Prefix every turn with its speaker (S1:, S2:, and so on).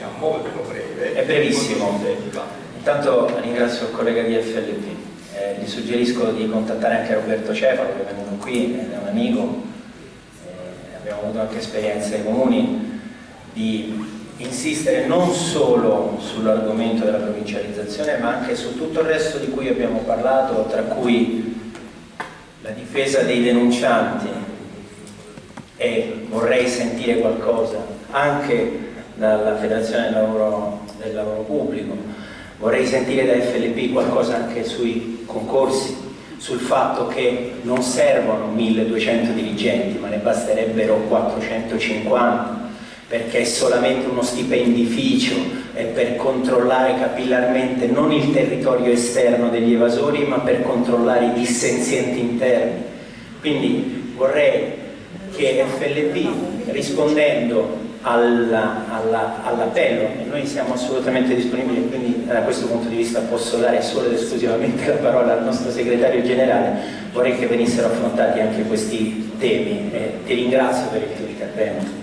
S1: sia molto breve.
S2: È brevissimo. Intanto ringrazio il collega di FLP. Eh, gli suggerisco di contattare anche Roberto Cefalo che è venuto qui, è un amico, eh, abbiamo avuto anche esperienze comuni, di insistere non solo sull'argomento della provincializzazione ma anche su tutto il resto di cui abbiamo parlato, tra cui la difesa dei denuncianti e vorrei sentire qualcosa anche dalla Federazione del Lavoro, del lavoro Pubblico, vorrei sentire da FLP qualcosa anche sui concorsi, sul fatto che non servono 1200 dirigenti ma ne basterebbero 450 perché è solamente uno stipendificio è per controllare capillarmente non il territorio esterno degli evasori ma per controllare i dissenzienti interni. Quindi vorrei che FLP rispondendo all'appello e noi siamo assolutamente disponibili quindi da questo punto di vista posso dare solo ed esclusivamente la parola al nostro segretario generale. Vorrei che venissero affrontati anche questi temi e ti ringrazio per il tuo intervento